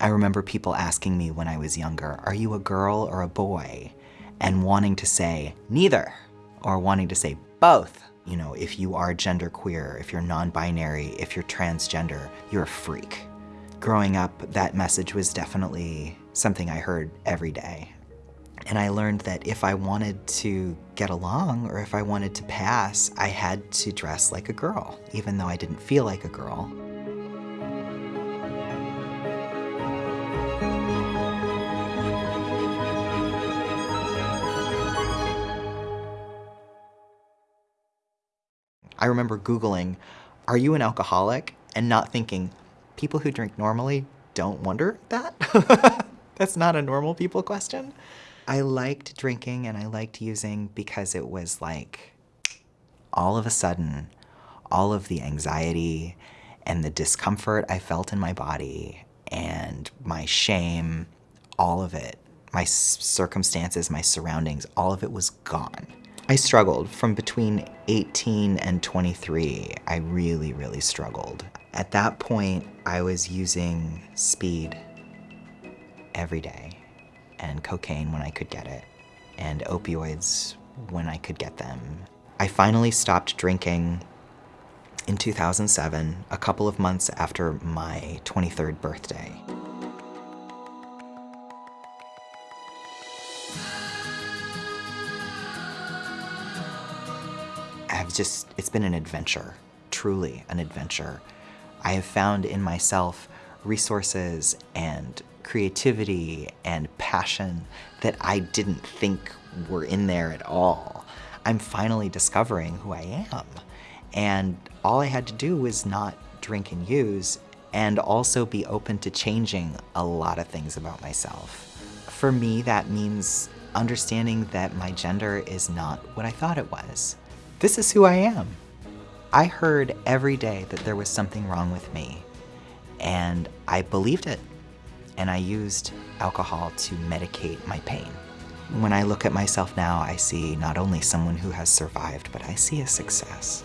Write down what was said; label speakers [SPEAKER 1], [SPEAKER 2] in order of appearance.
[SPEAKER 1] I remember people asking me when I was younger, are you a girl or a boy? And wanting to say neither, or wanting to say both. You know, if you are genderqueer, if you're non-binary, if you're transgender, you're a freak. Growing up, that message was definitely something I heard every day. And I learned that if I wanted to get along or if I wanted to pass, I had to dress like a girl, even though I didn't feel like a girl. I remember Googling, are you an alcoholic? And not thinking, people who drink normally don't wonder that? That's not a normal people question. I liked drinking and I liked using because it was like, all of a sudden, all of the anxiety and the discomfort I felt in my body and my shame, all of it, my circumstances, my surroundings, all of it was gone. I struggled from between 18 and 23. I really, really struggled. At that point, I was using speed every day and cocaine when I could get it and opioids when I could get them. I finally stopped drinking in 2007, a couple of months after my 23rd birthday. I've just, it's been an adventure, truly an adventure. I have found in myself resources and creativity and passion that I didn't think were in there at all. I'm finally discovering who I am. And all I had to do was not drink and use and also be open to changing a lot of things about myself. For me, that means understanding that my gender is not what I thought it was. This is who I am. I heard every day that there was something wrong with me, and I believed it. And I used alcohol to medicate my pain. When I look at myself now, I see not only someone who has survived, but I see a success.